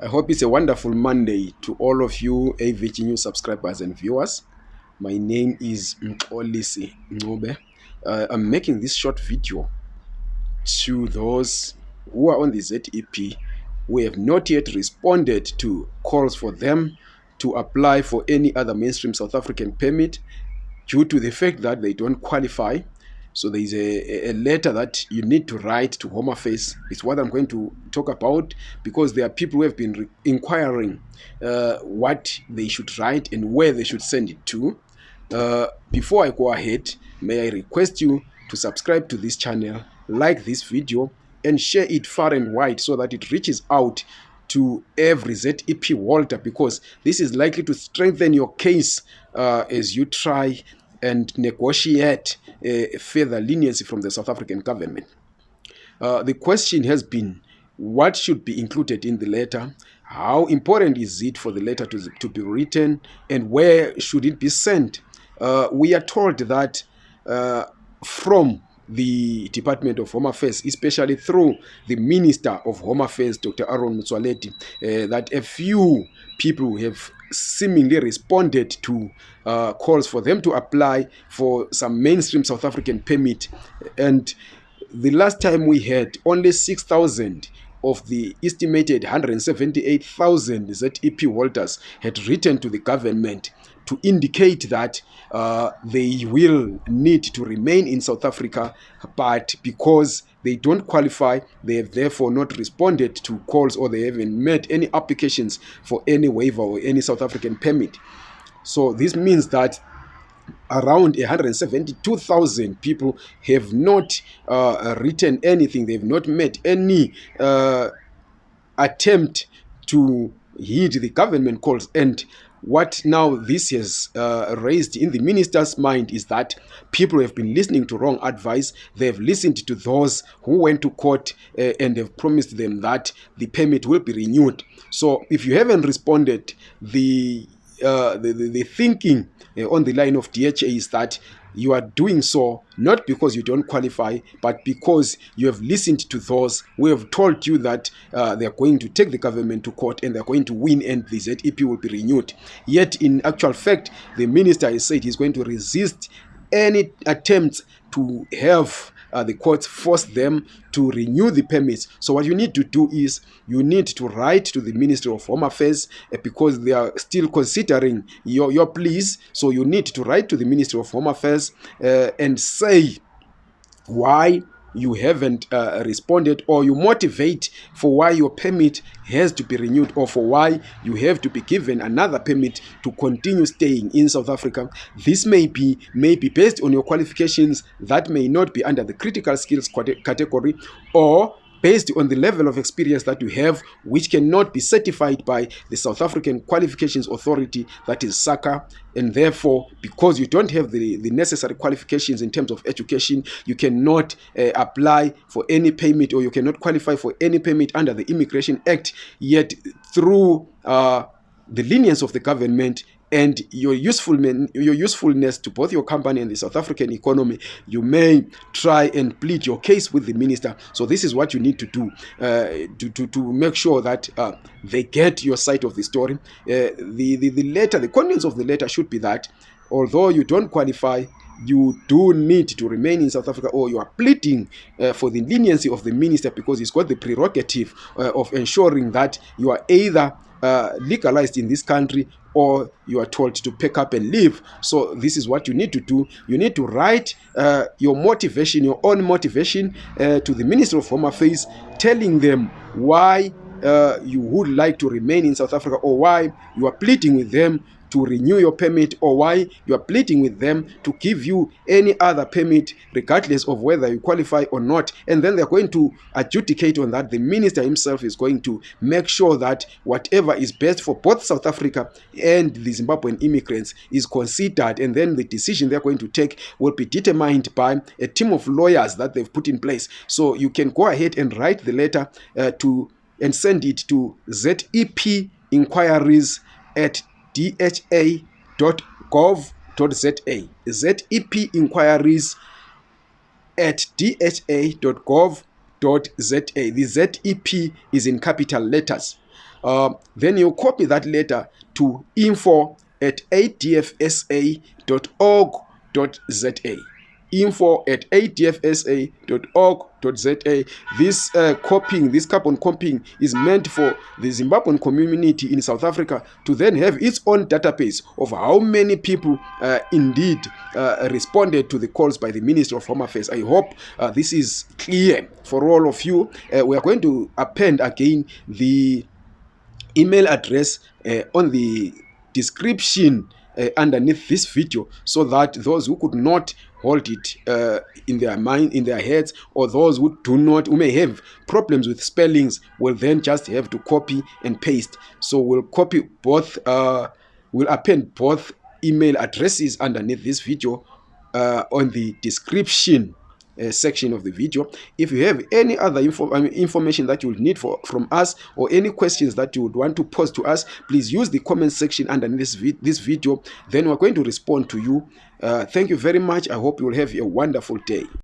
I hope it's a wonderful Monday to all of you AVG News subscribers and viewers. My name is Mxolisi Ngobe. Uh, I'm making this short video to those who are on the ZEP who have not yet responded to calls for them to apply for any other mainstream South African permit due to the fact that they don't qualify so there is a, a letter that you need to write to Home Affairs. It's what I'm going to talk about because there are people who have been inquiring uh, what they should write and where they should send it to. Uh, before I go ahead, may I request you to subscribe to this channel, like this video, and share it far and wide so that it reaches out to every ZEP holder because this is likely to strengthen your case uh, as you try and negotiate a further leniency from the South African government. Uh, the question has been what should be included in the letter? How important is it for the letter to, to be written? And where should it be sent? Uh, we are told that uh, from the Department of Home Affairs, especially through the Minister of Home Affairs, Dr. Aaron Motsoaledi, uh, that a few people have seemingly responded to uh, calls for them to apply for some mainstream South African permit. And the last time we had only 6,000 of the estimated 178,000 ZEP holders had written to the government to indicate that uh, they will need to remain in South Africa, but because they don't qualify, they have therefore not responded to calls or they haven't made any applications for any waiver or any South African permit. So this means that around 172,000 people have not uh, written anything. They've not made any uh, attempt to heed the government calls. And what now this has uh, raised in the minister's mind is that people have been listening to wrong advice. They have listened to those who went to court uh, and have promised them that the permit will be renewed. So if you haven't responded, the uh, the, the, the, thinking uh, on the line of DHA is that you are doing so not because you don't qualify, but because you have listened to those who have told you that uh, they are going to take the government to court and they are going to win and the ZEP will be renewed. Yet, in actual fact, the minister has said he's going to resist any attempts to have uh, the courts force them to renew the permits. So what you need to do is you need to write to the Ministry of Home Affairs uh, because they are still considering your, your pleas. So you need to write to the Ministry of Home Affairs uh, and say why you haven't uh, responded or you motivate for why your permit has to be renewed or for why you have to be given another permit to continue staying in South Africa. This may be, may be based on your qualifications that may not be under the critical skills category or based on the level of experience that you have, which cannot be certified by the South African Qualifications Authority, that is SAQA. And therefore, because you don't have the, the necessary qualifications in terms of education, you cannot uh, apply for any permit or you cannot qualify for any permit under the Immigration Act. Yet, through uh, the lenience of the government, and your usefulness, your usefulness to both your company and the South African economy, you may try and plead your case with the minister. So this is what you need to do uh, to, to, to make sure that uh, they get your side of the story. Uh, the, the, the letter, the contents of the letter should be that although you don't qualify, you do need to remain in South Africa or you are pleading uh, for the leniency of the minister because he's got the prerogative uh, of ensuring that you are either uh, legalized in this country or you are told to pick up and leave. So this is what you need to do. You need to write uh, your motivation, your own motivation uh, to the Minister of Home Affairs, telling them why uh, you would like to remain in South Africa or why you are pleading with them to renew your permit or why you are pleading with them to give you any other permit regardless of whether you qualify or not. And then they're going to adjudicate on that. The minister himself is going to make sure that whatever is best for both south africa and the zimbabwean immigrants is considered. And then the decision they're going to take will be determined by a team of lawyers that they've put in place. So you can go ahead and write the letter uh, to and send it to zep inquiries at dha.gov.za. ZEP inquiries at dha.gov.za. The ZEP is in capital letters. uh, then you copy that letter to info at adfsa.org.za info at adfsa.org.za. This uh, copying, this carbon copying is meant for the Zimbabwean community in South Africa to then have its own database of how many people uh, indeed uh, responded to the calls by the Minister of Home Affairs. I hope uh, this is clear for all of you. Uh, we are going to append again the email address uh, on the description uh, underneath this video so that those who could not hold it uh, in their mind in their heads or those who do not who may have problems with spellings will then just have to copy and paste. So we'll copy both uh, we'll append both email addresses underneath this video uh, on the description uh, section of the video. If you have any other info, information that you would need for, from us or any questions that you would want to post to us, please use the comment section underneath this, vi this video. Then we're going to respond to you. Uh, thank you very much. I hope you will have a wonderful day.